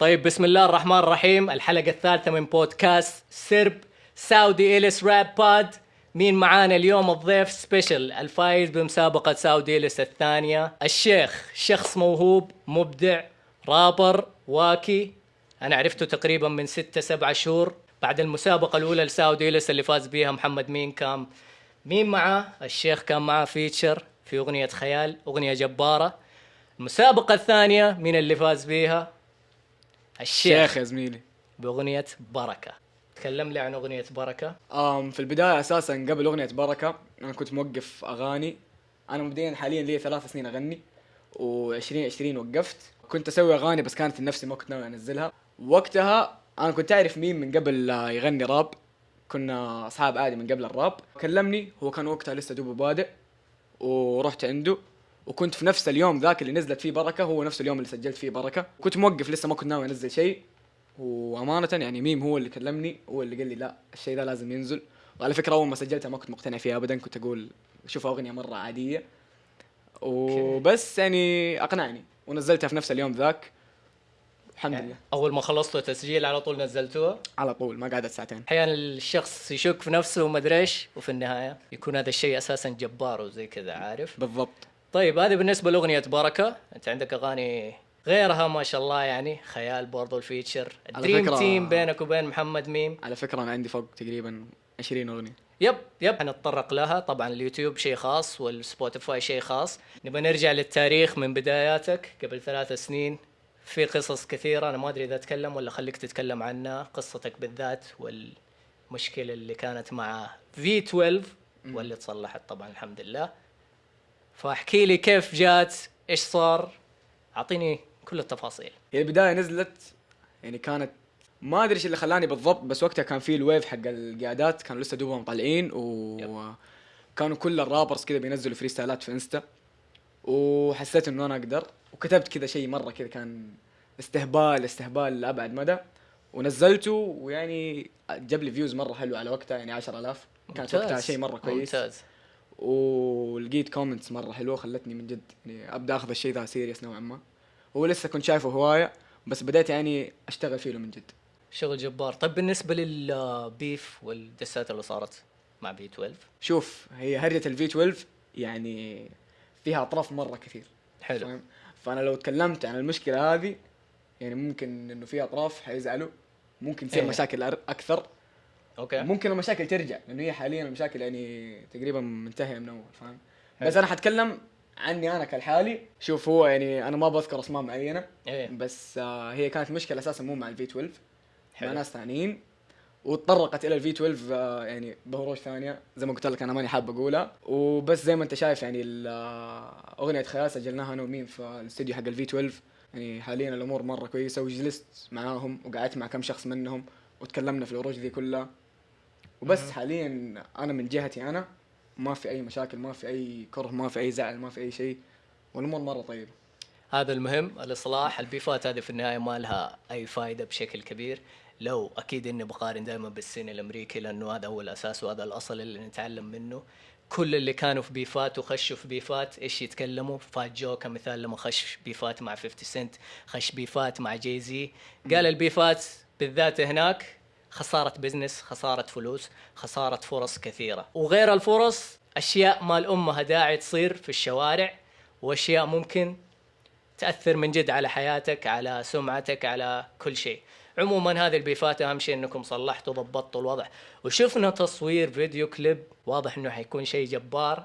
طيب بسم الله الرحمن الرحيم. الحلقة الثالثة من بودكاست سرب ساودي إليس راب بود مين معانا اليوم؟ الضيف سبيشل الفايز بمسابقة ساودي إليس الثانية. الشيخ شخص موهوب مبدع رابر واكي. أنا عرفته تقريبا من ستة سبعة شهور. بعد المسابقة الأولى لساودي إليس اللي فاز بيها محمد مين كان؟ مين معاه؟ الشيخ كان معاه فيتشر في أغنية خيال أغنية جبارة. المسابقة الثانية مين اللي فاز بيها؟ الشيخ شيخ يا زميلي. بأغنية بركة. تكلم لي عن أغنية بركة. آم في البداية أساسا قبل أغنية بركة أنا كنت موقف أغاني. أنا مبدئيا حاليا لي ثلاث سنين أغني و20 20 وقفت. كنت أسوي أغاني بس كانت لنفسي ما كنت ناوي أنزلها. وقتها أنا كنت أعرف مين من قبل يغني راب. كنا أصحاب عادي من قبل الراب. كلمني هو كان وقتها لسه دوبه بادئ ورحت عنده. وكنت في نفس اليوم ذاك اللي نزلت فيه بركة هو نفس اليوم اللي سجلت فيه بركة. كنت موقف لسه ما كنت ناوي أنزل شيء. وأمانة يعني ميم هو اللي كلمني هو اللي قال لي لا الشيء ده لازم ينزل. وعلى فكرة أول ما سجلتها ما كنت مقتنع فيها ابدا كنت أقول شوف أغنية مرة عادية. وبس يعني أقنعني ونزلتها في نفس اليوم ذاك. الحمد لله. أول ما خلصتوا تسجيل على طول نزلتوها؟ على طول ما قعدت ساعتين. أحيانا الشخص يشك في نفسه وما أدري إيش وفي النهاية يكون هذا الشيء أساسا جبار وزي كذا عارف؟ بالضبط. طيب هذه بالنسبة لأغنية بركة أنت عندك أغاني غيرها ما شاء الله يعني خيال برضو ال feature. ال dream فكرة- team بينك وبين محمد ميم. على فكرة أنا عندي فوق تقريبا 20 أغنية. yep yep. حنتطرق لها. طبعا اليوتيوب شيء خاص والسبوتيفاي شيء خاص. نبغى نرجع للتاريخ من بداياتك. قبل ثلاث سنين في قصص كثيرة أنا ما أدري إذا أتكلم ولا خليك تتكلم عنها. قصتك بالذات والمشكلة اللي كانت مع V 12 واللي تصلحت طبعا الحمد لله. فاحكي لي كيف جات؟ إيش صار؟ أعطيني كل التفاصيل. هي البداية نزلت يعني كانت ما أدري إيش اللي خلاني بالضبط بس وقتها كان في ال wave حق القيادات كانوا لسه دوبهم طالعين وكانوا كل ال rappers كذا بينزلوا فريستايلات في إنستا وحسيت إنه أنا أقدر وكتبت كذا شيء مرة كذا كان استهبال استهبال لأبعد مدى ونزلته ويعني جاب لي views مرة حلو على وقتها يعني 10000 كانت ممتاز. وقتها شيء مرة كويس. ممتاز. ولقيت comments مرة حلوة خلتني من جد يعني أبدأ أخذ الشيء ذا serious نوعا ما. هو لسه كنت شايفه هواية بس بديت يعني أشتغل فيه له من جد. شغل جبار. طيب بالنسبة لل beef والدسات اللي صارت مع V 12 شوف هي هرجة ال V 12 يعني فيها أطراف مرة كثير. حلو. فاهم؟ فأنا لو تكلمت عن المشكلة هذه يعني ممكن إنه في أطراف حيزعلوا ممكن تصير إيه. مشاكل أكثر. okay. ممكن المشاكل ترجع لأنه هي حاليا المشاكل يعني تقريبا منتهية من أول فاهم. بس أنا حتكلم عني أنا كالحالي. شوف هو يعني أنا ما بذكر أسماء معينة إيه. بس آه هي كانت مشكلة أساسا مو مع ال V 12 مع حلو. ناس ثانيين. وتطرقت إلى ال V 12 آه يعني بهروج ثانية. زي ما قلت لك أنا ماني حاب أقولها. وبس زي ما أنت شايف يعني آه، أغنية خيال سجلناها أنا وميم في الاستوديو حق ال V 12 يعني حاليا الأمور مرة كويسة وجلست معاهم وقعدت مع كم شخص منهم وتكلمنا في العروج ذي كلها. وبس. حاليا أنا من جهتي أنا ما في أي مشاكل ما في أي كره ما في أي زعل ما في أي شيء والأمور مرة طيبة. هذا المهم الإصلاح البيفات هذه في النهاية ما لها أي فائده بشكل كبير. لو أكيد إني بقارن دائما بالسين الأمريكي لأنه هذا هو الأساس وهذا الأصل اللي نتعلم منه. كل اللي كانوا في بيفات وخشوا في بيفات إيش يتكلموا؟ فات جو كمثال لما خش بيفات مع 50 سنت خش بيفات مع Jay-Z قال البيفات بالذات هناك خسارة business خسارة فلوس خسارة فرص كثيرة. وغير الفرص أشياء ما لها داعي تصير في الشوارع وأشياء ممكن تأثر من جد على حياتك على سمعتك على كل شيء. عموما هذه البيفات أهم شيء إنكم صلحتوا ضبطتوا الوضع. وشفنا تصوير فيديو كليب واضح إنه حيكون شيء جبار.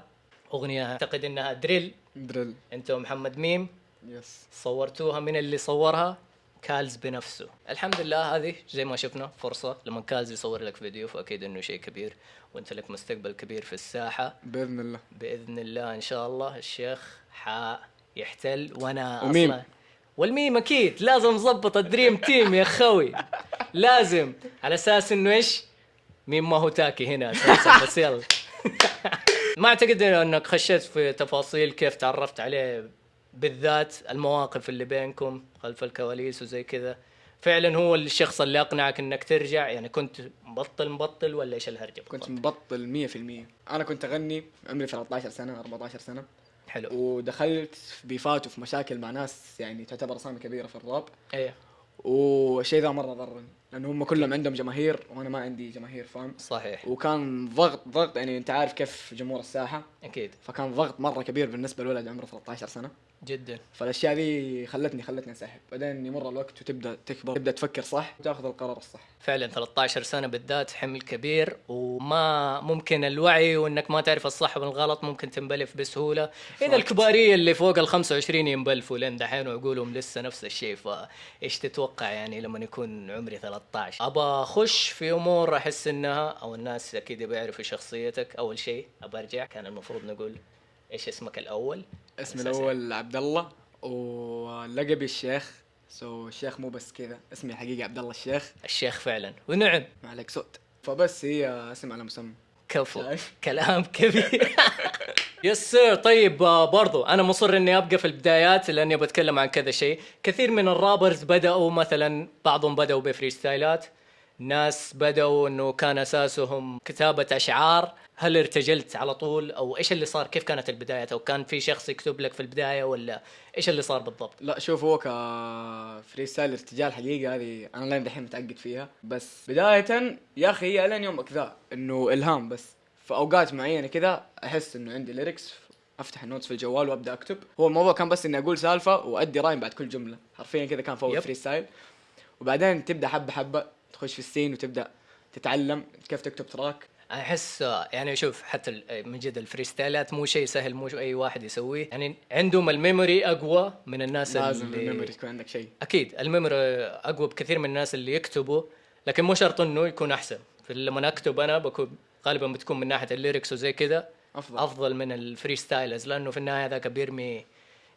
أغنية أعتقد إنها drill. drill انت ومحمد ميم. yes صورتوها من اللي صورها؟ كالز بنفسه. الحمد لله هذه زي ما شفنا فرصة لما كالز يصور لك فيديو فأكيد أنه شيء كبير وأنت لك مستقبل كبير في الساحة. بإذن الله. بإذن الله إن شاء الله الشيخ حيحتل وأنا وميم. أصلا والميم أكيد لازم نظبط ال dream team يا خوي لازم. على أساس إنه إيش؟ ميم ما هو تاكي هنا أساسا بس يلا. ما أعتقد إنك خشيت في تفاصيل كيف تعرفت عليه بالذات المواقف اللي بينكم خلف الكواليس وزي كذا. فعلا هو الشخص اللي أقنعك إنك ترجع يعني كنت مبطل مبطل ولا إيش الهرجة كنت؟ مبطل 100% أنا كنت أغني عمري 13 سنة 14 سنة. حلو. ودخلت في بيفات وفي مشاكل مع ناس يعني تعتبر أسامي كبيرة في الراب. إيه. والشيء ذا مرة ضرني لأنه هم كلهم عندهم جماهير وأنا ما عندي جماهير فاهم؟ صحيح. وكان ضغط ضغط يعني أنت عارف كيف جمهور الساحة. أكيد. فكان ضغط مرة كبير بالنسبة لولد عمره 13 سنة. جدا. فالأشياء ذي خلتني خلتني أنسحب. بعدين يمر الوقت وتبدأ تكبر. تبدأ تفكر صح وتأخذ القرار الصح. فعلا 13 سنة بالذات حمل كبير وما ممكن الوعي وإنك ما تعرف الصح والغلط ممكن تنبلف بسهولة. إذا الكبارية اللي فوق ال 25 ينبلفوا لين دحين ويقولوا لسه نفس الشيء. فإيش تتوقع يعني لما يكون عمري 13 ابى أخش في أمور أحس إنها أو الناس أكيد بيعرفوا شخصيتك. أول شيء ابى أرجع كان المفروض نقول إيش اسمك الأول؟ اسمي. الأول عبد الله ولقبي الشيخ. so الشيخ مو بس كذا اسمي حقيقي عبد الله الشيخ. الشيخ فعلا. ونعم. ما عليك صوت. فبس هي اسم على مسمى. كفو؟ كلام كبير. yes sir طيب آه، برضو أنا مصر إني أبقى في البدايات لأني بتكلم عن كذا شيء. كثير من ال rappers بدأوا مثلا بعضهم بدأوا ب freestyle ات. ناس بدأوا إنه كان أساسهم كتابة أشعار. هل ارتجلت على طول؟ أو إيش اللي صار؟ كيف كانت البداية؟ أو كان في شخص يكتب لك في البداية ولا إيش اللي صار بالضبط؟ لا شوف هو ك freestyle ارتجال حقيقة هذه أنا لين دحين متعقد فيها. بس بداية يا أخي هي الين يومك ذا إنه إلهام بس. في أوقات معينة كذا أحس إنه عندي lyrics أفتح ال notes في الجوال وأبدأ أكتب. هو الموضوع كان بس إني أقول سالفة وأدي rhyme بعد كل جملة. حرفيا كذا كان فوق. freestyle وبعدين تبدأ حبة حبة. تخش في ال scene وتبدأ تتعلم كيف تكتب track. أحس يعني شوف حتى من جد ال freestyle ات مو شيء سهل مو أي واحد يسويه. يعني عندهم ال memory أقوى من الناس لازم اللي ال memory يكون عندك شيء. أكيد ال memory أقوى بكثير من الناس اللي يكتبوا لكن مو شرط إنه يكون أحسن. فلما أكتب أنا بكون غالبا بتكون من ناحية ال lyrics وزي كذا أفضل. أفضل من ال freestyles لأنه في النهاية ذاك بيرمي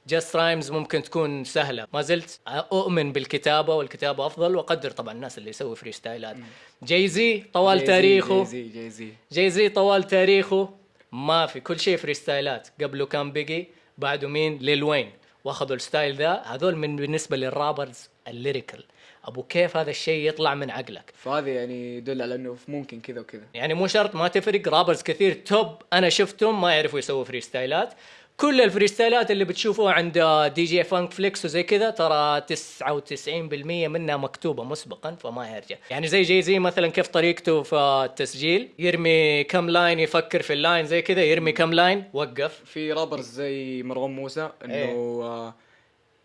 just rhymes ممكن تكون سهلة. ما زلت أؤمن بالكتابة والكتابة أفضل وأقدر طبعا الناس اللي يسوي freestyle ات Jay-Z طوال Jay-Z- تاريخه. جاي زي Jay-Z Jay-Z طوال تاريخه. ما في كل شيء freestyle ات قبله كان Biggie بعده مين؟ Lil Wayne وأخذوا ال style ذا. هذول من بالنسبة لل rappers ال lyrical أبو كيف هذا الشيء يطلع من عقلك؟ فهذا يعني يدل على إنه ممكن كذا وكذا. يعني مو شرط ما تفرق. rappers كثير top أنا شفتهم ما يعرفوا يسووا freestyle ات كل ال freestyle ات اللي بتشوفوها عند DJ Funk Flex وزي كذا ترى 99% منها مكتوبة مسبقا فما يرجع. يعني زي Jay-Z مثلا كيف طريقته في التسجيل؟ يرمي كم line يفكر في ال line زي كذا يرمي كم line وقف. في rappers زي مروان موسى إنه إيه. آه،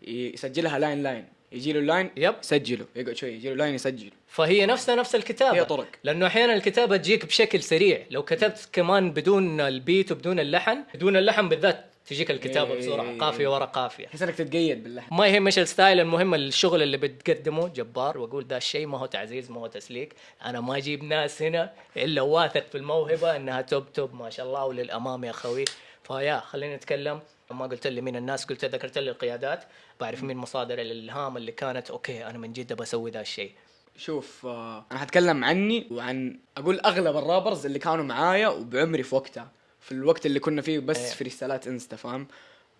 يسجلها line line يجي له ال line yep. يسجله. يقعد شوي يجي له line يسجل فهي نفسها نفس الكتابة. هي طرق. لأنه أحيانا الكتابة تجيك بشكل سريع. لو كتبت كمان بدون البيت وبدون اللحن بدون اللحن بالذات تجيك الكتابة إيه. بسرعة قافية ورا قافية. تحس إنك تتقيد باللحن ما يهم إيش ال style المهم الشغل اللي بتقدمه جبار وأقول ده الشيء ما هو تعزيز ما هو تسليك. أنا ما أجيب ناس هنا إلا واثق في الموهبة إنها top top ما شاء الله وللأمام يا خوي فيا خلينا نتكلم ما قلت لي مين الناس قلت ذكرت لي القيادات. بعرف مين مصادر الإلهام اللي كانت. okay أنا من جد بسوي ذا الشيء. شوف آه، أنا حتكلم عني وعن أقول أغلب ال rappers اللي كانوا معايا وبعمري في وقتها. في الوقت اللي كنا فيه بس إيه. freestyle ات Insta فاهم؟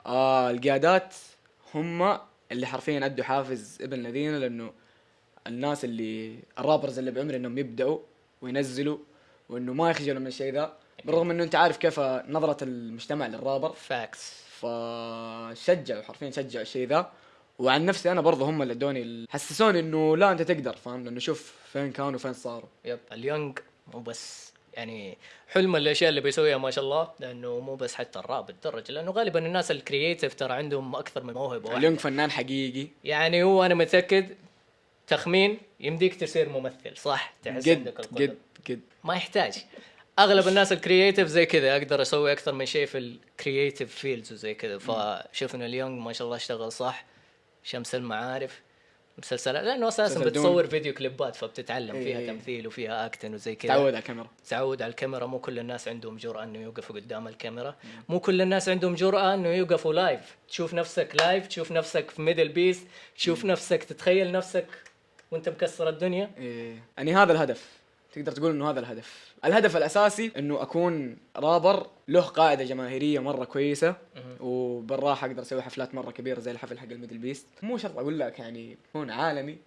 آه القيادات هم اللي حرفيا أدوا حافز ابن الذين لأنه الناس اللي ال rappers اللي بعمري إنهم يبدأوا وينزلوا وإنه ما يخجلوا من الشيء ذا بالرغم إنه أنت عارف كيف نظرة المجتمع لل rapper facts فشجعوا حرفيا شجعوا الشيء ذا. وعن نفسي أنا برضه هم اللي أدوني حسسوني إنه لا أنت تقدر فاهم؟ لأنه شوف فين كانوا وفين صاروا. yep اليونج مو بس يعني حلم الأشياء اللي بيسويها ما شاء الله لأنه مو بس حتى الراب الدرج لأنه غالبا الناس ال creative ترى عندهم أكثر من موهبة واحدة. اليونغ فنان حقيقي. يعني هو أنا متأكد تخمين يمديك تصير ممثل صح؟ تحس قد عندك القدرة. قد قد ما يحتاج. أغلب الناس ال creative زي كذا أقدر أسوي أكثر من شيء في ال creative fields وزي كذا. فشوف ان اليونج ما شاء الله اشتغل صح شمس المعارف. مسلسلات؟ لأنه أساسا مسلسل دون. بتصور فيديو كليبات فبتتعلم فيها إيه. تمثيل وفيها acting وزي كذا. تعود على الكاميرا. تعود على الكاميرا. مو كل الناس عندهم جرأة إنه يوقفوا قدام الكاميرا. مو كل الناس عندهم جرأة إنه يوقفوا live تشوف نفسك live تشوف نفسك في MDLBEAST تشوف نفسك تتخيل نفسك وأنت مكسر الدنيا. إيه. يعني هذا الهدف. تقدر تقول إنه هذا الهدف. الهدف الأساسي إنه أكون رابر له قاعدة جماهيرية مرة كويسة وبالراحة أقدر أسوي حفلات مرة كبيرة زي الحفل حق ال MDLBEAST. مو شرط أقول لك يعني يكون عالمي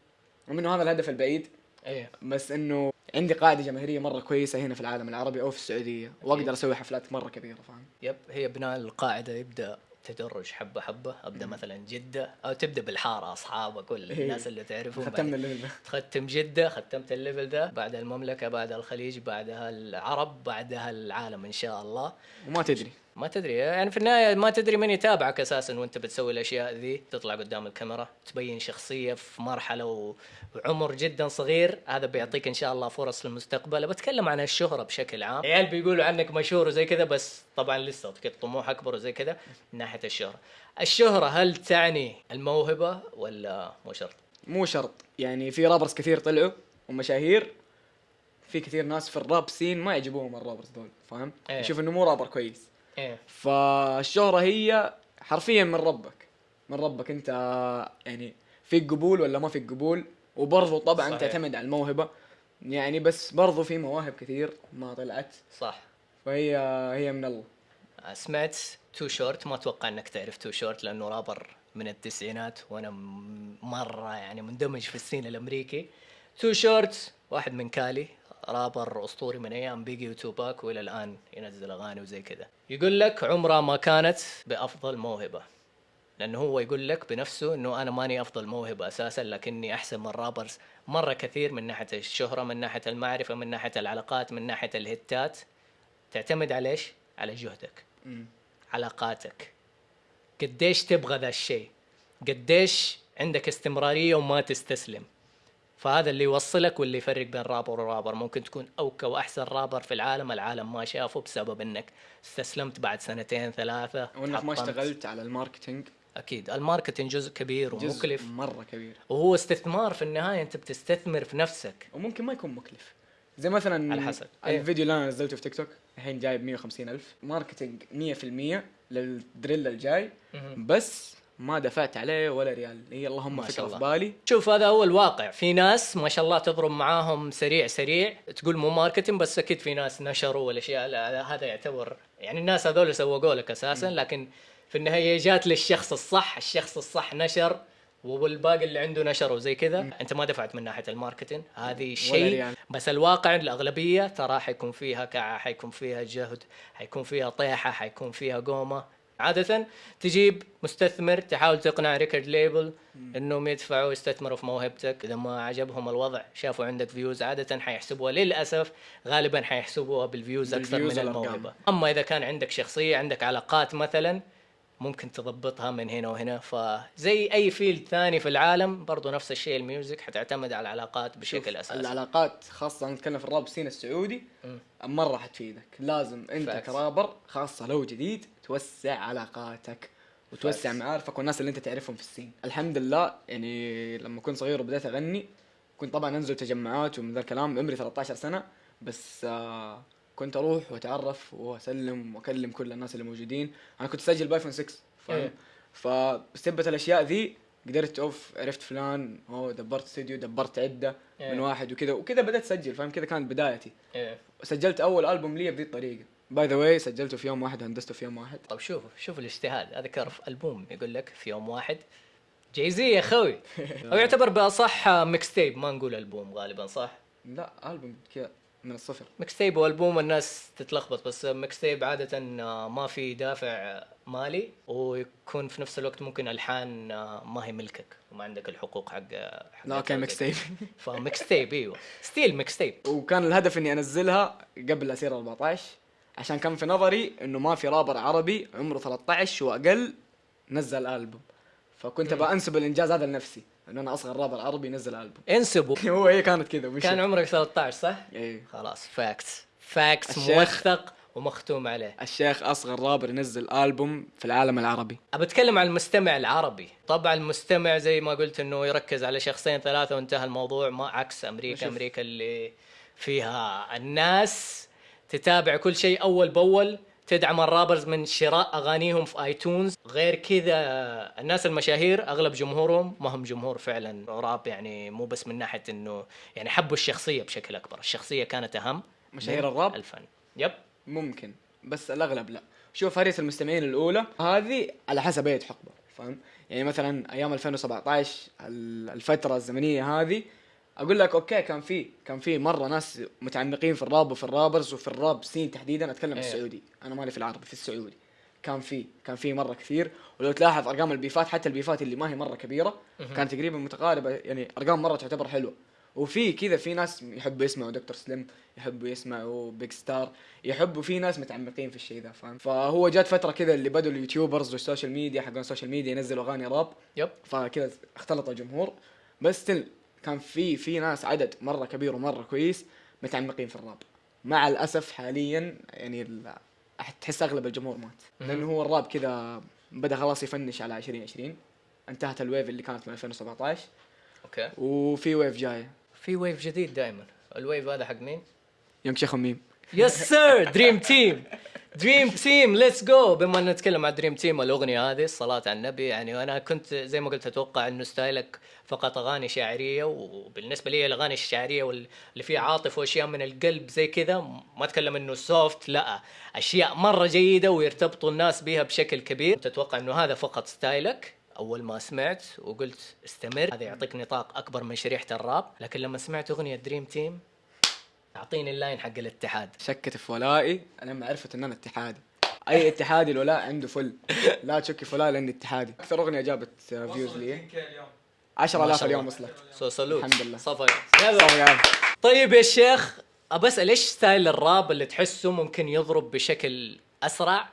رغم إنه هذا الهدف البعيد إيه. بس إنه عندي قاعدة جماهيرية مرة كويسة هنا في العالم العربي أو في السعودية وأقدر أسوي حفلات مرة كبيرة فاهم؟ yep هي بناء القاعدة يبدأ تدرج حبة حبة. أبدأ مثلا جدة. أو تبدأ بالحارة أصحابك ولا إيه. الناس اللي تعرفهم ختمنا بعدين. ال level ده. ختم جدة ختمت ال level ده. بعدها المملكة بعدها الخليج بعدها العرب بعدها العالم إن شاء الله. وما تدري. ما تدري. يعني في النهاية ما تدري من يتابعك أساسا وأنت بتسوي الأشياء ذي. تطلع قدام الكاميرا تبين شخصية في مرحلة وعمر جدا صغير. هذا بيعطيك إن شاء الله فرص في المستقبل بتكلم عن الشهرة بشكل عام. عيال بيقولوا عنك مشهور وزي كذا بس طبعا لسه طموح أكبر وزي كذا من ناحية الشهرة. الشهرة هل تعني الموهبة ولا مو شرط؟ مو شرط. يعني في رابرز كثير طلعوا ومشاهير. في كثير ناس في الراب سين ما يعجبوهم الرابرز دول فاهم؟ إيه. يشوف إنه مو رابر كويس. إيه. فالشهرة هي حرفيا من ربك. من ربك أنت يعني فيك قبول ولا ما فيك قبول. وبرضه طبعا صحيح. تعتمد على الموهبة. يعني بس برضه في مواهب كثير ما طلعت. صح. فهي هي من الله. سمعت Too Short. ما أتوقع إنك تعرف Too Short لأنه رابر من التسعينات. وأنا مرة يعني مندمج في ال scene الأمريكي. Too Short واحد من Cali. rapper أسطوري من أيام Biggie و Tupac وإلى الآن ينزل أغاني وزي كذا. يقول لك عمرها ما كانت بأفضل موهبة لأنه هو يقول لك بنفسه إنه أنا ماني أفضل موهبة أساسا لكني أحسن من rappers مرة كثير من ناحية الشهرة من ناحية المعرفة من ناحية العلاقات من ناحية ال hit ات. تعتمد على إيش؟ على جهدك. علاقاتك. قديش تبغى ذا الشيء؟ قديش عندك استمرارية وما تستسلم؟ فهذا اللي يوصلك واللي يفرق بين rapper و rapper. ممكن تكون okay وأحسن رابر في العالم العالم ما شافه بسبب أنك استسلمت بعد سنتين ثلاثة وإنك ما. اشتغلت على ال marketing. أكيد. ال marketing جزء كبير جزء ومكلف. مرة كبير. وهو استثمار في النهاية أنت بتستثمر في نفسك. وممكن ما يكون مكلف. زي مثلا على حسب. إيه. الفيديو اللي أنا نزلته في تيك توك الحين جايب 150 ألف. marketing 100% لل drill الجاي. بس ما دفعت عليه ولا ريال. هي اللهم ما شاء فكره في الله. بالي. شوف هذا هو الواقع. في ناس ما شاء الله تضرب معاهم سريع سريع تقول مو marketing بس أكيد في ناس نشروا والأشياء. لا، هذا يعتبر يعني الناس هذول سوقوا لك أساسا لكن في النهاية جات للشخص الصح الشخص الصح نشر والباقي اللي عنده نشر وزي كذا. أنت ما دفعت من ناحية ال marketing. هذه شيء ريال. بس الواقع الأغلبية ترى حيكون فيها كعة حيكون فيها جهد حيكون فيها طيحة حيكون فيها قومة. عادة تجيب مستثمر تحاول تقنع record label انهم يدفعوا يستثمروا في موهبتك. إذا ما عجبهم الوضع شافوا عندك views عادة حيحسبوها. للأسف غالبا حيحسبوها بال views أكثر من. الموهبة. أما إذا كان عندك شخصية عندك علاقات مثلا ممكن تضبطها من هنا وهنا فزي أي field ثاني في العالم برضو نفس الشيء ال music حتعتمد على العلاقات بشكل أساسي العلاقات خاصة نتكلم في ال rap scene السعودي مم. مرة حتفيدك لازم أنت Facts. كرابر خاصة لو جديد توسع علاقاتك وتوسع Facts. معارفك والناس اللي أنت تعرفهم في ال scene الحمد لله يعني لما كنت صغير وبدأت أغني كنت طبعا أنزل تجمعات ومن ذا الكلام عمري 13 سنة بس آه كنت أروح وأتعرف وأسلم وأكلم كل الناس اللي موجودين. أنا كنت اسجل بايفون 6 إيه. فاهم فبسبة الأشياء ذي قدرت أوف عرفت فلان هو دبرت استوديو دبرت عدة إيه. من واحد وكذا وكذا بدأت اسجل فاهم؟ كذا كانت بدايتي. إيه. سجلت أول ألبوم لي بذي الطريقة. by the way سجلته في يوم واحد وهندسته في يوم واحد. طب شوف شوف الاجتهاد. أذكر في ألبوم يقول لك في يوم واحد جايزي يا خوي أو يعتبر بأصح mixtape ما نقول ألبوم غالبا صح؟ لا ألبوم كذا. من الصفر. mixtape وألبوم الناس تتلخبط بس mixtape عادة آه، ما في دافع مالي ويكون في نفس الوقت ممكن ألحان آه، ما هي ملكك وما عندك الحقوق حق حق لا okay mixtape ف mixtape إيوه. still mixtape وكان الهدف إني أنزلها قبل أسير 14 عشان كان في نظري إنه ما في رابر عربي عمره 13 وأقل نزل ألبوم. فكنت أبغى انسب الإنجاز هذا لنفسي. انه أنا أصغر رابر عربي ينزل ألبوم انسبوا هو هي كانت كذا. كان عمرك 13 صح؟ إيه خلاص facts facts الشيخ. موثق ومختوم عليه الشيخ أصغر رابر ينزل ألبوم في العالم العربي ابى أتكلم عن المستمع العربي طبعا المستمع زي ما قلت إنه يركز على شخصين ثلاثة وانتهى الموضوع ما عكس أمريكا. أمريكا اللي فيها الناس تتابع كل شيء أول بأول تدعم الرابرز من شراء أغانيهم في آيتونز. غير كذا الناس المشاهير أغلب جمهورهم ما هم جمهور فعلا راب يعني مو بس من ناحية إنه يعني حبوا الشخصية بشكل أكبر. الشخصية كانت أهم مشاهير الراب؟ الفن. يب. ممكن بس الأغلب لا. شوف هريس المستمعين الأولى هذه على حسب أي حقبة فاهم؟ يعني مثلا أيام 2017 ال- الفترة الزمنية هذه أقول لك okay كان في كان في مرة ناس متعمقين في الراب وفي ال rappers وفي ال rap scene تحديدا أتكلم إيه. السعودي. أنا مالي في العربي في السعودي. كان في كان في مرة كثير. ولو تلاحظ أرقام البيفات حتى البيفات اللي ما هي مرة كبيرة كانت تقريبا متقاربة. يعني أرقام مرة تعتبر حلوة. وفي كذا في ناس يحبوا يسمعوا دكتور سليم يحبوا يسمعوا بيج ستار يحبوا في ناس متعمقين في الشيء ذا فاهم؟ فهو جات فترة كذا اللي بدوا ال YouTubers وال social media حقون ال social media ينزلوا أغاني راب. Yep. فكذا اختلط الجمهور بس still كان في في ناس عدد مرة كبير ومرة كويس متعمقين في الراب. مع الأسف حاليا يعني تحس أغلب الجمهور مات. لأنه هو الراب كذا بدأ خلاص يفنش على 2020 انتهت ال wave اللي كانت من 2017 okay. وفي wave جاية في wave جديد دائما ال wave هذا حق مين؟ يونغ شيخ ميم yes sir Dream Team Dream Team let's go بما ان نتكلم عن Dream Team الأغنية هذه الصلاة على النبي. يعني أنا كنت زي ما قلت أتوقع إنه style ك فقط أغاني شاعريه وبالنسبة لي الأغاني الشعرية واللي فيها عاطفة وأشياء من القلب زي كذا ما أتكلم إنه soft لا. أشياء مرة جيدة ويرتبطوا الناس بها بشكل كبير. تتوقع إنه هذا فقط style ك. أول ما سمعت وقلت استمر هذا يعطيك نطاق أكبر من شريحة الراب. لكن لما سمعت أغنية Dream Team أعطيني ال line حق الاتحاد. شكت في ولائي لما عرفت ان أنا اتحادي. أي اتحادي الولاء عنده فل. لا تشكي في ولائي لأني اتحادي. أكثر أغنية جابت views لي. 10000 اليوم وصلت. so salute الحمد لله. صفا. طيب يا شيخ أبى أسأل إيش style الراب اللي تحسه ممكن يضرب بشكل أسرع؟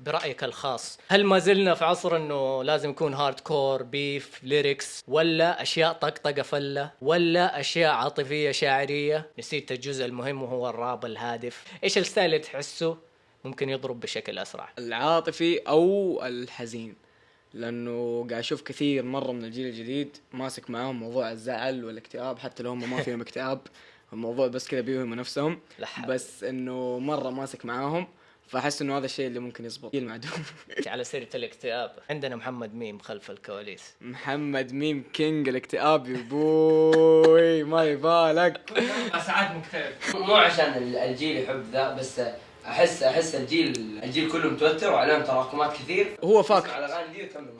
برأيك الخاص؟ هل ما زلنا في عصر إنه لازم يكون hardcore beef lyrics ولا أشياء طقطقة فلة ولا أشياء عاطفية شاعرية؟ نسيت الجزء المهم وهو الراب الهادف. إيش ال style اللي تحسه ممكن يضرب بشكل أسرع؟ العاطفي أو الحزين. لأنه قاعد أشوف كثير مرة من الجيل الجديد ماسك معاهم موضوع الزعل والاكتئاب حتى لو هم ما فيهم اكتئاب الموضوع بس كذا بيوهموا نفسهم. بس إنه مرة ماسك معاهم فأحس إنه هذا الشيء اللي ممكن يزبط. جيل معدوم على سيرة الاكتئاب. عندنا محمد ميم خلف الكواليس. محمد ميم king الاكتئاب يا بوي ما يبالك. ساعات مكتئب. مو عشان ال- الجيل يحب ذا بس أحس أحس الجيل الجيل كله متوتر وعليهم تراكمات كثير. هو fact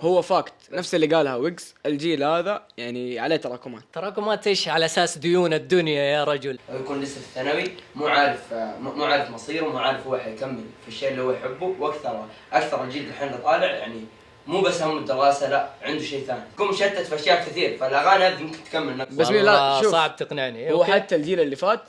هو fact نفس اللي قالها ويجز. الجيل هذا يعني عليه تراكمات. تراكمات إيش؟ على أساس ديون الدنيا يا رجل. يكون لسه في الثانوي مو عارف مو عارف مصيره مو عارف هو حيكمل في الشيء اللي هو يحبه. وأكثر أكثر الجيل الحين اللي طالع يعني مو بس هم الدراسة لا عنده شيء ثاني. يكون مشتت في أشياء كثير فالاغاني هذه ممكن تكمل. نفسها بس مين- لا، شوف. صعب تقنعني. هو. حتى الجيل اللي فات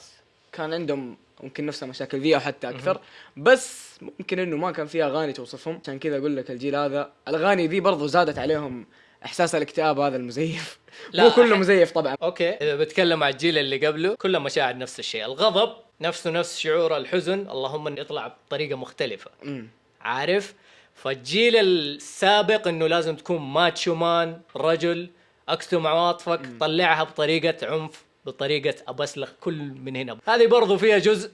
كان عندهم ممكن نفس المشاكل ذي أو حتى أكثر. بس ممكن إنه ما كان فيها أغاني توصفهم. عشان كذا أقول لك الجيل هذا الأغاني ذي برضو زادت عليهم إحساس الاكتئاب هذا المزيف. لا، مو كله مزيف طبعا. okay إذا بتكلم عن الجيل اللي قبله كلها مشاعر نفس الشيء. الغضب نفسه نفس شعور الحزن. اللهم انه يطلع بطريقة مختلفة. عارف؟ فالجيل السابق إنه لازم تكون macho man رجل اكتم عواطفك طلعها بطريقة عنف. بطريقة أبسلخ كل من هنا هذه برضو فيها جزء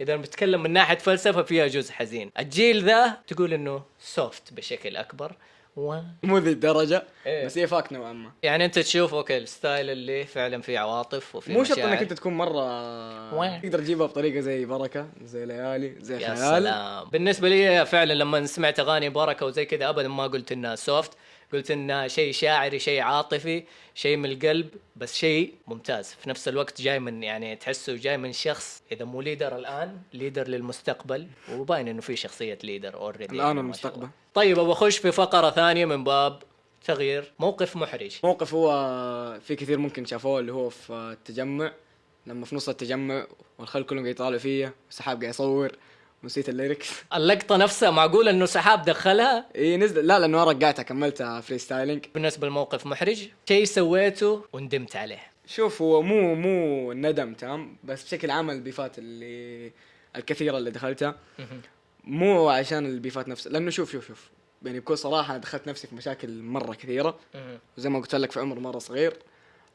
إذا بنتكلم من ناحية فلسفة فيها جزء حزين الجيل ذا تقول إنه soft بشكل أكبر و مو ذي الدرجة إيه. بس هي fact نوعا ما يعني أنت تشوف okay ال style اللي فعلا فيه عواطف وفيه مو شرط. إنك أنت تكون مرة وين؟ تقدر تجيبها بطريقة زي بركة زي ليالي زي يا خيال سلام بالنسبة لي فعلا لما سمعت أغاني بركة وزي كذا ابدا ما قلت إنها soft قلت انها شيء شاعري شيء عاطفي شيء من القلب بس شيء ممتاز. في نفس الوقت جاي من يعني تحسه جاي من شخص إذا مو leader الآن leader للمستقبل. وباين إنه في شخصية leader already الآن والمستقبل. طيب أبغى اخش في فقرة ثانية من باب تغيير موقف محرج. موقف هو في كثير ممكن شافوه اللي هو في التجمع. لما في نص التجمع والخلق كلهم قاعد يطالعوا فيا والسحاب قاعد يصور ونسيت ال lyrics. اللقطة نفسها معقول إنه سحاب دخلها؟ اي نزل. لا لأنه أنا رجعتها كملتها freestyling بالنسبة للموقف محرج شيء سويته وندمت عليه. شوف هو مو مو ندم تام بس بشكل عام ال beef ات اللي الكثيرة اللي دخلتها. مو عشان البيفات نفسها لأنه شوف شوف شوف. يعني بكل صراحة أنا دخلت نفسي في مشاكل مرة كثيرة. وزي ما قلت لك في عمر مرة صغير.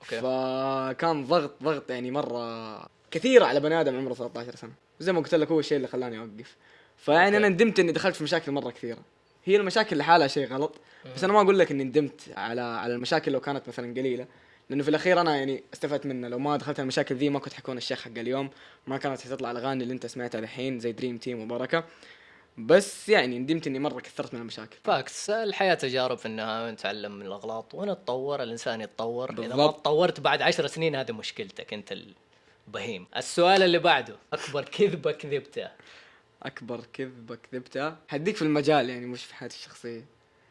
أوكي. فكان ضغط ضغط يعني مرة كثير على بني آدم عمره 13 سنة. وزي ما قلت لك هو الشيء اللي خلاني أوقف. فيعني أنا ندمت إني دخلت في مشاكل مرة كثيرة. هي المشاكل لحالها شيء غلط بس أنا ما أقول لك إني ندمت على على المشاكل لو كانت مثلا قليلة. لأنه في الأخير أنا يعني استفدت منها. لو ما دخلت المشاكل ذي ما كنت حكون الشيخ حق اليوم. ما كانت حتطلع الأغاني اللي أنت سمعتها دحين زي دريم تيم وبركة. بس يعني ندمت إني مرة كثرت من المشاكل. facts الحياة تجارب في النهاية نتعلم من الأغلاط ونتطور. الإنسان يتطور. إذا ما بالضبط. تطورت بعد عشر سنين هذه مشكلتك أنت البهيم السؤال اللي بعده أكبر كذبة كذبتها أكبر كذبة كذبتها حديك في المجال يعني مش في حياتي الشخصية.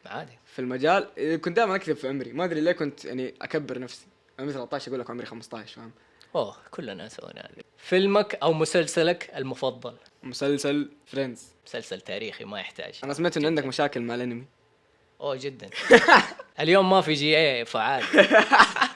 عادي. في المجال إيه، كنت دائما أكذب في عمري. ما أدري ليه كنت يعني أكبر نفسي. عمري 13 أقول لك عمري 15 فاهم؟ أوه كلنا سوينا فيلمك أو مسلسلك المفضل؟ مسلسل فريندز مسلسل تاريخي ما يحتاج. أنا سمعت ان عندك مشاكل مع الأنمي. أوه جدا. اليوم ما في GA فعال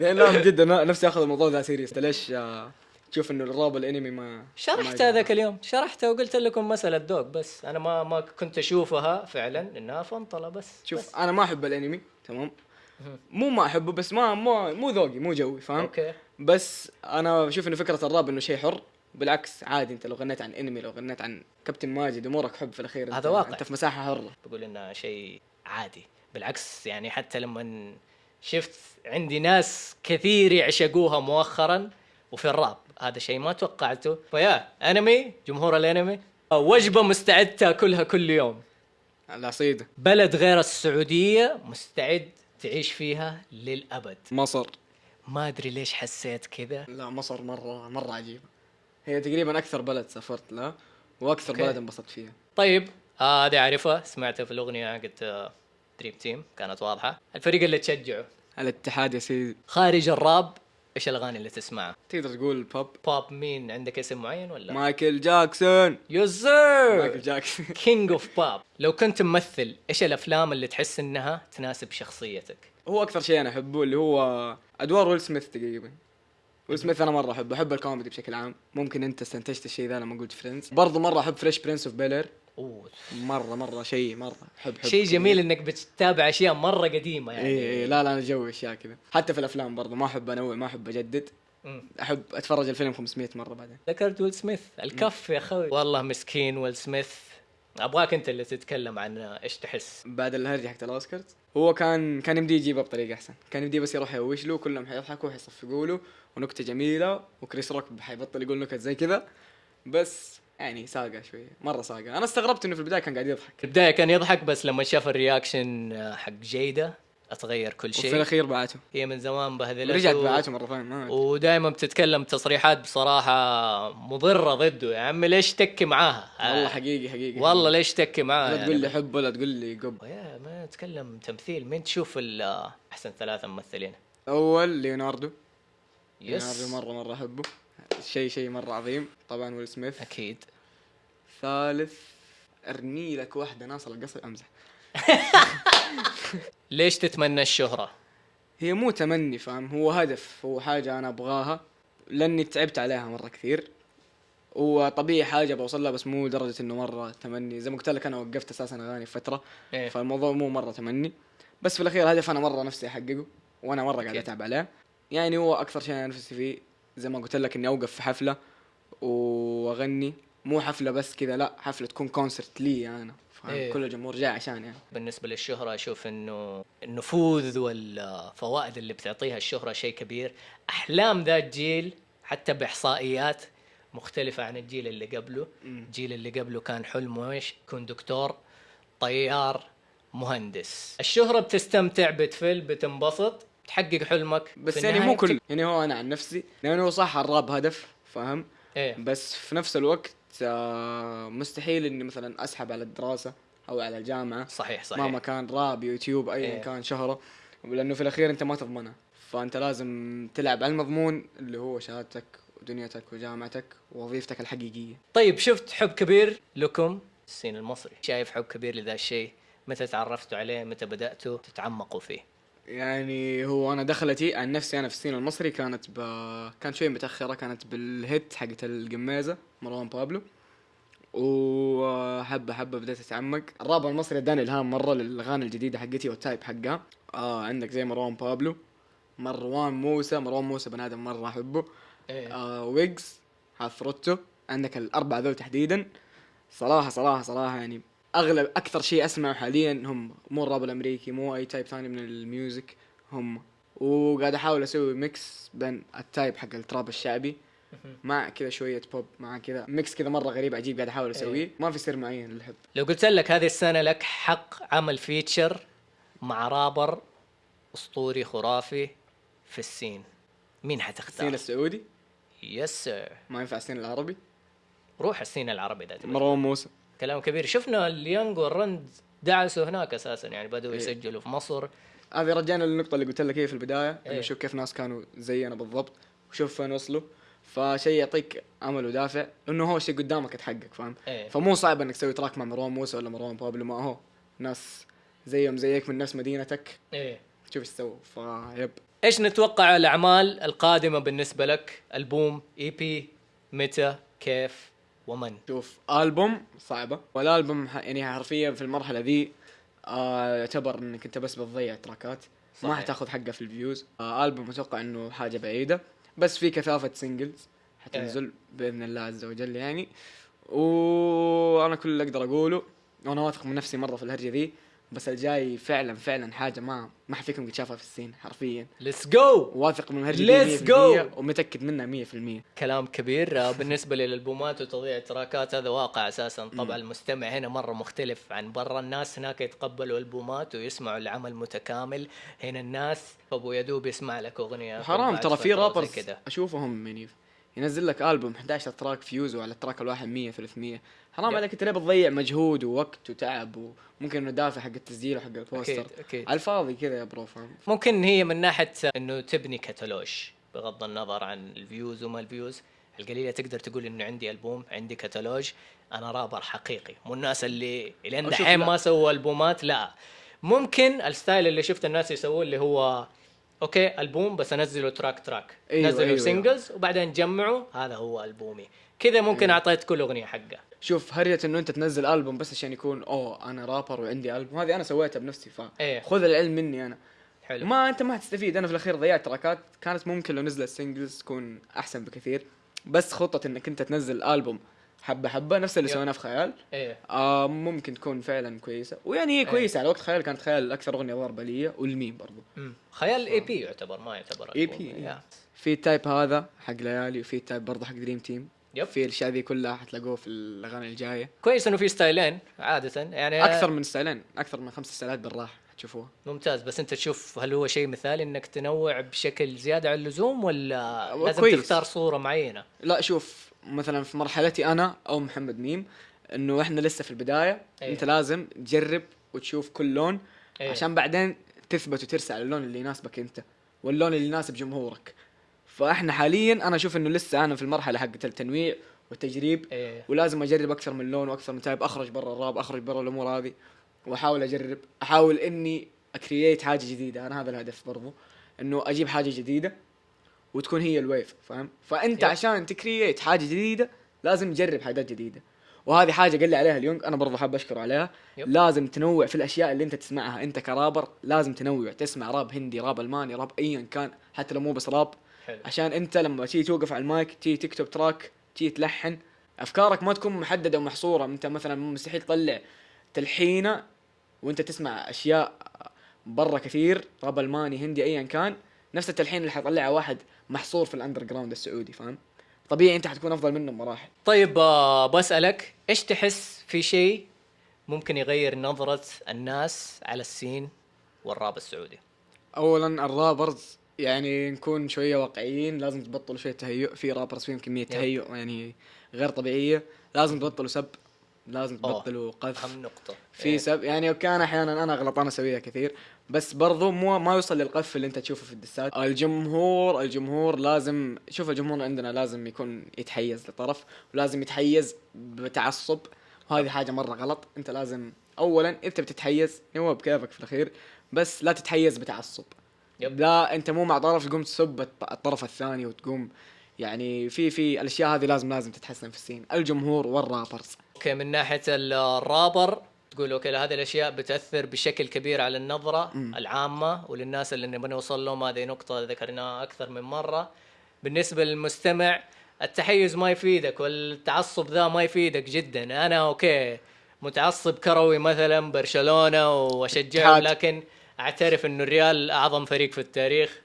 لأن لا من جد أنا نفسي آخذ الموضوع ذا serious ليش آه، تشوف إنه الراب الأنمي ما شرحت ما هذاك اليوم. شرحته وقلت لكم مسألة ذوق بس. أنا ما ما كنت أشوفها فعلا إنها فنطلة بس. شوف بس. أنا ما أحب الأنمي تمام؟ مو ما أحبه بس ما مو مو ذوقي مو جوي فاهم؟ okay. بس أنا بشوف إنه فكرة الراب إنه شيء حر. بالعكس عادي أنت لو غنيت عن أنمي لو غنيت عن كابتن ماجد امورك حب في الأخير. هذا واقع. أنت في مساحة حرة. بقول انها شيء عادي. بالعكس يعني حتى لما شفت عندي ناس كثير يعشقوها مؤخرا وفي الراب. هذا شيء ما توقعته. فيا انمي جمهور الانمي وجبة مستعد تاكلها كل يوم. العصيده بلد غير السعودية مستعد تعيش فيها للأبد. مصر. ما أدري ليش حسيت كذا. لا مصر مرة مرة عجيبة. هي تقريبا أكثر بلد سافرت لها وأكثر okay. بلد انبسطت فيها. طيب آه، هذه أعرفها سمعتها في الأغنية حقت دريم تيم كانت واضحة. الفريق اللي تشجعه؟ الاتحاد يا سيدي. خارج الراب إيش الأغاني اللي تسمعها تقدر تقول pop pop مين؟ عندك اسم معين ولا؟ مايكل جاكسون. yes مايكل جاكسون. king of pop لو كنت ممثل إيش الأفلام اللي تحس إنها تناسب شخصيتك؟ هو أكثر شيء أنا أحبه اللي هو أدوار ويل سميث تقريبا. ويل سميث أنا مرة أحبه أحب الكوميدي بشكل عام. ممكن أنت استنتجت الشيء ذا لما قلت فريندز برضه مرة أحب فريش برنس اوف بيلر اوه مرة مرة شيء مرة. احب احب شيء جميل إنك بتتابع أشياء مرة قديمة يعني. اي اي لا لا أنا جوي أشياء كذا. حتى في الأفلام برضه ما أحب انوع ما أحب أجدد. مم. أحب أتفرج الفيلم 500 مرة بعدين. ذكرت ويل سميث. الكف يا أخوي. والله مسكين ويل سميث. أبغاك أنت اللي تتكلم عن إيش تحس؟ بعد الهرجه حقت الأوسكارز. هو كان كان يمدي يجيبها بطريقة أحسن. كان يمدي بس يروح يهوش له كلهم حيضحكوا حيصفقوا له ونكتة جميلة وكريس روك حيبطل يقول نكت زي كذا. بس يعني ساقة شوية مرة ساقة. أنا استغربت إنه في البداية كان قاعد يضحك. في البداية كان يضحك بس لما شاف ال reaction آه، حق جيدا أتغير كل وفي شيء. الأخير بعته. هي من زمان بهذلته رجعت بعته مرة ثانية. ودائما بتتكلم تصريحات بصراحة مضرة ضده. يا عمي ليش تكي معاها؟ والله حقيقي حقيقي. والله ليش تكي معاها؟ لا يعني تقول لي حب ولا تقول لي قب. يا ما نتكلم تمثيل. مين تشوف آه، أحسن ثلاثة ممثلين؟ أول ليوناردو. ليوناردو يس مرة مرة أحبه. شيء شيء مرة عظيم. طبعا ويل سميث. أكيد. ثالث أرمي لك واحدة ناصر القصر أمزح. ليش تتمنى الشهرة؟ هي مو تمني فاهم؟ هو هدف هو حاجة أنا أبغاها لأني تعبت عليها مرة كثير. وطبيعي حاجة بوصل لها بس مو لدرجة إنه مرة تمني. زي ما قلت لك أنا وقفت أساسا أغاني فترة. إيه. فالموضوع مو مرة تمني. بس في الأخير هدف أنا مرة نفسي أحققه وأنا مرة قاعد. أتعب عليه. يعني هو أكثر شيء أنا نفسي فيه. زي ما قلت لك إني أوقف في حفلة وأغني. مو حفلة بس كذا لا حفلة تكون كونسرت لي أنا فاهم؟ إيه. كل الجمهور جاي عشان يعني. بالنسبة للشهرة أشوف إنه النفوذ والفوائد اللي بتعطيها الشهرة شيء كبير. أحلام ذا الجيل حتى بإحصائيات مختلفة عن الجيل اللي قبله. الجيل اللي قبله كان حلمه إيش يكون دكتور طيار مهندس. الشهرة بتستمتع بتفل بتنبسط. تحقق حلمك بس يعني مو كل يعني هو أنا عن نفسي لأنه هو صح الراب هدف فاهم؟ إيه. بس في نفس الوقت آه، مستحيل إني مثلا أسحب على الدراسة أو على الجامعة. صحيح صحيح. مهما كان راب يوتيوب ايا إيه. كان شهرة. لأنه في الأخير أنت ما تضمنها فأنت لازم تلعب على المضمون اللي هو شهادتك ودنيتك وجامعتك ووظيفتك الحقيقية. طيب شفت حب كبير لكم؟ ال scene المصري. شايف حب كبير لذا الشيء؟ متى تعرفتوا عليه؟ متى بدأتوا تتعمقوا فيه؟ يعني هو أنا دخلتي عن نفسي أنا في ال scene المصري كانت ب... كانت شوي متأخرة كانت بال hit حقت الجميزة مروان بابلو. وحبة حبة بديت اتعمق الراب المصري اداني إلهام مرة للأغاني الجديدة حقتي وال type حقها. آه عندك زي مروان بابلو مروان موسى مروان موسى بني آدم مرة أحبه. إيه. آه ويجز عفروتو عندك الأربعة ذول تحديدا. صراحة صراحة صراحة يعني أغلب أكثر شيء أسمعه حاليا هم مو الراب الأمريكي مو أي type ثاني من ال music هم وقاعد أحاول أسوي mix بين ال type حق ال trap الشعبي. مع كذا شوية بوب مع كذا mix كذا مرة غريب عجيب قاعد أحاول أسويه. ما في سر معين للحب. لو قلت لك هذه السنة لك حق عمل feature مع رابر أسطوري خرافي في ال scene مين ال scene حتختار؟ السعودي؟ yes sir ما ينفع ال scene العربي؟ روح ال scene العربي ده. مروان موسى. كلام كبير. شفنا اليانج والرند دعسوا هناك أساسا يعني بدأوا إيه. يسجلوا في مصر. هذه رجعنا للنقطة اللي قلت لك هي في البداية إيه. انه شوف كيف ناس كانوا زينا بالضبط وشوف فين وصلوا. فشيء يعطيك أمل ودافع إنه هو شيء قدامك يتحقق فاهم؟ إيه. فمو صعب إنك تسوي track مع مروان موسى ولا مروان بابلو ما هو ناس زيهم زيك من نفس مدينتك. إيه. شوف إيش سووا. ف yep إيش نتوقع الأعمال القادمة بالنسبة لك؟ ألبوم EP متى كيف؟ ومن؟ شوف ألبوم صعبة والألبوم يعني حرفيا في المرحلة ذي آه يعتبر إنك أنت بس بتضيع تراكات ما. حتاخذ حقه في ال views. آه ألبوم أتوقع إنه حاجة بعيدة بس في كثافة singles حتنزل بإذن الله عز وجل يعني. وأنا كل اللي أقدر أقوله وأنا واثق من نفسي مرة في الهرجة ذي بس الجاي فعلا فعلا حاجة ما ما حفيكم قد شافها في ال scene حرفيا. let's go واثق من دي 100% go. ومتأكد منها 100% كلام كبير. آه، بالنسبة للألبومات وتضييع التراكات هذا واقع أساسا. طبعا المستمع هنا مرة مختلف عن برا. الناس هناك يتقبلوا ألبومات ويسمعوا العمل متكامل. هنا الناس أبو يدوب يسمع لك أغنية حرام ترى في rappers أشوفهم يعني ينزل لك ألبوم 11 track views وعلى ال track الواحد 100 300 حرام. عليك انت ليه بتضيع مجهود ووقت وتعب وممكن انه دافع حق التسجيل وحق ال poster؟ أكيد. أكيد على الفاضي كذا يا bro فاهم؟ ممكن هي من ناحية إنه تبني كتالوج بغض النظر عن ال views وما ال views. القليلة تقدر تقول إنه عندي ألبوم عندي كتالوج أنا رابر حقيقي. مو الناس اللي لين أشوف دحين. ما سووا ألبومات لا. ممكن ال style اللي شفت الناس يسووه اللي هو okay ألبوم بس أنزله track track أيوة، نزلوا أيوة، singles وبعدين جمعوا هذا هو ألبومي. كذا ممكن أيوة. أعطيت كل أغنية حقها شوف هرجة إنه أنت تنزل ألبوم بس عشان يكون أوه أنا رابر وعندي ألبوم. هذه أنا سويتها بنفسي إيه. فخذ العلم مني أنا. حلو. ما أنت ما حتستفيد أنا في الأخير ضيعت تراكات. كانت ممكن لو نزلت singles تكون أحسن بكثير. بس خطة إنك أنت تنزل ألبوم حبة حبة نفس اللي. سويناه في خيال إيه آه ممكن تكون فعلا كويسة ويعني هي إيه. كويسة على وقت خيال كانت خيال أكثر أغنية ضربة لي والميم برضو مم. خيال EP يعتبر ما يعتبر. إيه. yeah. في ال type هذا حق ليالي وفي ال type برضو حق Dream Team yep. في الأشياء ذي كلها حتلاقوه في الأغاني الجاية كويس إنه في ستايلين عادة يعني أكثر من ستايلين أكثر من خمس ستايلات بالراحة حتشوفوها ممتاز بس أنت تشوف هل هو شيء مثالي إنك تنوع بشكل زيادة عن اللزوم ولا هو لازم كويس. تختار صورة معينة؟ لا شوف مثلا في مرحلتي أنا أو محمد ميم إنه إحنا لسه في البداية. أيه. أنت لازم تجرب وتشوف كل لون أيه. عشان بعدين تثبت وترسى على اللون اللي يناسبك أنت واللون اللي يناسب جمهورك. فإحنا حاليا أنا أشوف إنه لسه أنا في المرحلة حقت التنويع والتجريب. إيه. ولازم أجرب أكثر من لون وأكثر من type أخرج برا الراب أخرج برا الأمور هذه وأحاول أجرب أحاول إني أ create حاجة جديدة. أنا هذا الهدف برضو إنه أجيب حاجة جديدة. وتكون هي ال wave فاهم؟ فأنت yep. عشان ت create حاجة جديدة لازم تجرب حاجات جديدة. وهذه حاجة قال لي عليها اليونغ أنا برضو حاب اشكره عليها. yep. لازم تنوع في الأشياء اللي أنت تسمعها. أنت كرابر لازم تنوع تسمع راب هندي راب ألماني راب ايا كان حتى لو مو بس راب. حلو. عشان أنت لما تيجي توقف على المايك تيجي تكتب track تيجي تلحن أفكارك ما تكون محددة ومحصورة. أنت مثلا مستحيل تطلع تلحينة وأنت تسمع أشياء برا كثير راب ألماني هندي ايا كان. نفس التلحين اللي حيطلعه واحد محصور في ال underground السعودي فاهم طبيعي أنت حتكون أفضل منه بمراحل طيب آه، بسالك إيش تحس في شيء ممكن يغير نظرة الناس على السين والراب السعودي؟ اولا الرابرز يعني نكون شوية واقعيين لازم تبطلوا شوية تهيؤ في رابرز فيهم كمية تهيؤ يعني غير طبيعية لازم تبطلوا سب لازم. تبطلوا قذف أهم نقطة في إيه. سب يعني كان أحيانا أنا غلطان أسويها كثير بس برضو مو ما يوصل للقذف اللي انت تشوفه في الدسات. الجمهور الجمهور لازم شوف الجمهور عندنا لازم يكون يتحيز لطرف ولازم يتحيز بتعصب. وهذه حاجة مرة غلط. انت لازم اولا انت بتتحيز هو بكيفك في الأخير بس لا تتحيز بتعصب. yep. لا انت مو مع طرف تقوم تسب الط- الطرف الثاني وتقوم يعني في في الأشياء هذه لازم لازم تتحسن في ال scene. الجمهور وال rappers okay من ناحية الرابر تقول okay هذه الأشياء بتأثر بشكل كبير على النظرة مم. العامة وللناس اللي نبغى نوصل لهم هذه نقطة ذكرناها أكثر من مرة. بالنسبة للمستمع التحيز ما يفيدك والتعصب ذا ما يفيدك جدا. أنا okay متعصب كروي مثلا برشلونة واشجعه. لكن أعترف إنه الريال أعظم فريق في التاريخ.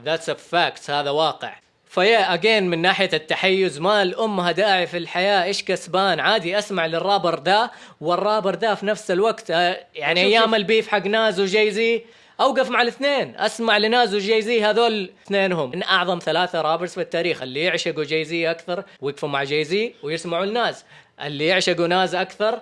that's a fact هذا واقع. ف yeah again من ناحية التحيز. ما لها داعي في الحياة؟ إيش كسبان؟ عادي أسمع للرابر ده والرابر ده في نفس الوقت آه، يعني شوف- أيام شوف. ال beef حق ناز وجاي زي أوقف مع الاثنين. أسمع لناز وجاي زي هذول اثنينهم. من أعظم ثلاثة رابرز في التاريخ اللي يعشقوا جاي زي أكثر ويقفوا مع جاي زي ويسمعوا الناز اللي يعشقوا ناز أكثر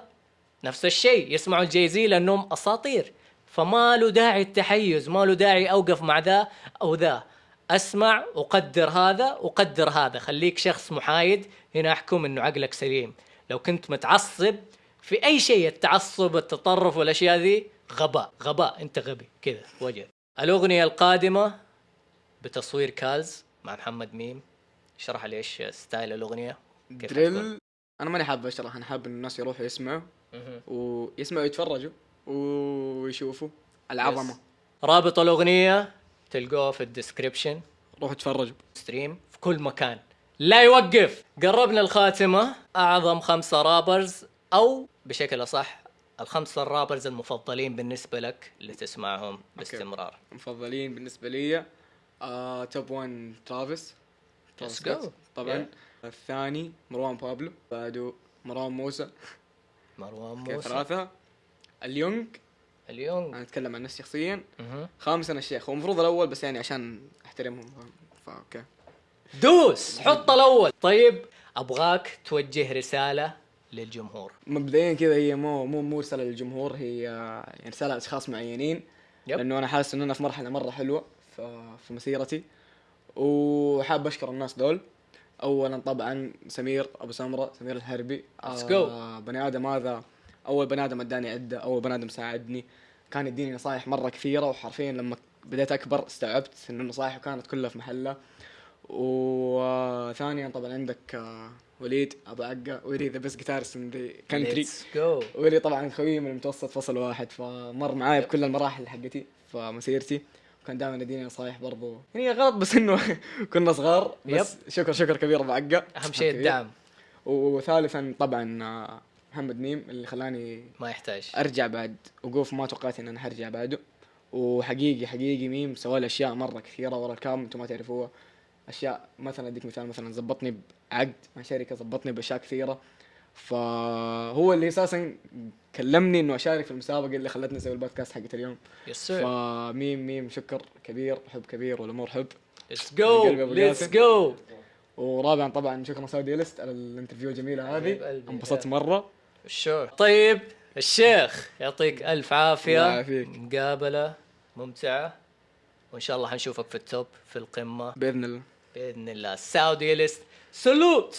نفس الشيء يسمعوا الجاي زي لأنهم أساطير. فما له داعي التحيز ما له داعي أوقف مع ذا أو ذا. أسمع وقدر هذا وقدر هذا. خليك شخص محايد هنا أحكم إنه عقلك سليم. لو كنت متعصب في أي شيء التعصب التطرف والأشياء ذي غباء غباء. أنت غبي. كذا. وجه الأغنية القادمة بتصوير كالز مع محمد ميم. اشرح لي إيش style الأغنية؟ drill. أنا ماني حاب أشرح أنا حاب إن الناس يروحوا يسمعوا. ويسمعوا يتفرجوا ويشوفوا العظمة. رابط الأغنية تلقوه في ال description روحوا تفرجوا stream في كل مكان. لا يوقف. قربنا الخاتمة. أعظم خمسة rappers أو بشكل أصح الخمسة ال rappers المفضلين بالنسبة لك اللي تسمعهم باستمرار. مفضلين بالنسبة لي آه top 1 ترافيس ترافيس طبعا. الثاني مروان بابلو بعده مروان موسى. مروان موسى. ثلاثة. اليونغ اليوم. أنا أتكلم عن نفسي شخصيا. خامسا الشيخ هو المفروض الأول بس يعني عشان أحترمهم؟ فاوكي دوس! حط الأول. طيب أبغاك توجه رسالة للجمهور. مبدئيا كذا هي مو مو مو رسالة للجمهور هي يعني رسالة لأشخاص معينين. يب. لأنه أنا حاسس انه أنا في مرحله مرة حلوة في مسيرتي. وحاب أشكر الناس دول. اولا طبعا سمير أبو سمرة سمير الحربي Let's آه بني آدم هذا أول بني آدم أداني عده أول بني آدم ساعدني. كان يديني نصايح مرة كثيرة وحرفيا لما بديت أكبر استوعبت إن النصايح كانت كلها في محلها وثانيا طبعا عندك آه، وليد أبو عقة ويلي the best guitarist in the country ويلي طبعا خويي من المتوسط فصل واحد فمر معاي بكل المراحل حقتي في مسيرتي وكان دائما يديني نصايح برضو. يعني غلط بس إنه كنا صغار بس شكر شكر كبير أبو عقة. أهم شيء. الدعم. وثالثا طبعا آه، محمد ميم اللي خلاني ما يحتاج. أرجع بعد. وقوف ما توقعت ان أنا حرجع بعده. وحقيقي حقيقي ميم سوى لي أشياء مرة كثيرة ورا ال cam أنتم ما تعرفوها. أشياء مثلا أديك مثال مثلا زبطني بعقد مع شركة زبطني بأشياء كثيرة. فهو اللي أساسا كلمني إنه أشارك في المسابقة اللي خلتني أسوي البودكاست حقت اليوم. yes فميم ميم شكر كبير حب كبير والأمور حب. let's go let's. go ورابعا طبعا شكرا سعودي ليست على ال interview الجميله هذه. انبسطت مرة. sure طيب الشيخ يعطيك ألف الله عافيه يعافيك. مقابلة ممتعة. وإن شاء الله حنشوفك في ال top في القمة. بإذن الله. بإذن الله. سعودي ليست salute